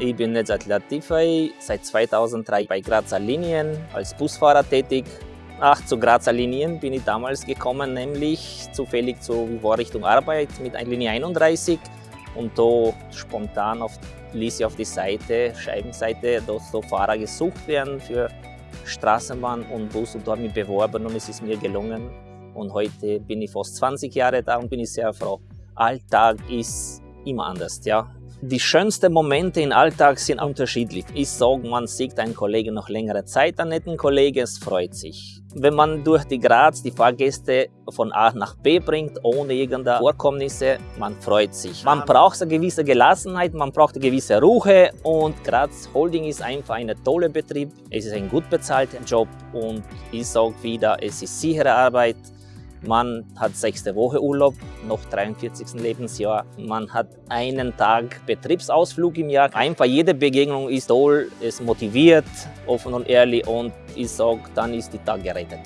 Ich bin Nezat Latifay, seit 2003 bei Grazer Linien als Busfahrer tätig. Ach, zu Grazer Linien bin ich damals gekommen, nämlich zufällig zur Richtung Arbeit mit Linie 31 und da spontan auf, ließ ich auf die Seite, Scheibenseite, dass so Fahrer gesucht werden für Straßenbahn und Bus und da habe ich mich beworben und es ist mir gelungen. Und heute bin ich fast 20 Jahre da und bin ich sehr froh. Alltag ist immer anders, ja. Die schönsten Momente im Alltag sind unterschiedlich. Ich sage, man sieht einen Kollegen noch längere Zeit, einen netten Kollegen, es freut sich. Wenn man durch die Graz die Fahrgäste von A nach B bringt, ohne irgendeine Vorkommnisse, man freut sich. Man braucht eine gewisse Gelassenheit, man braucht eine gewisse Ruhe und Graz Holding ist einfach ein toller Betrieb. Es ist ein gut bezahlter Job und ich sage wieder, es ist sichere Arbeit. Man hat sechste Woche Urlaub, noch 43. Lebensjahr. Man hat einen Tag Betriebsausflug im Jahr. Einfach jede Begegnung ist toll, es motiviert, offen und ehrlich und ich sage, dann ist die Tag gerettet.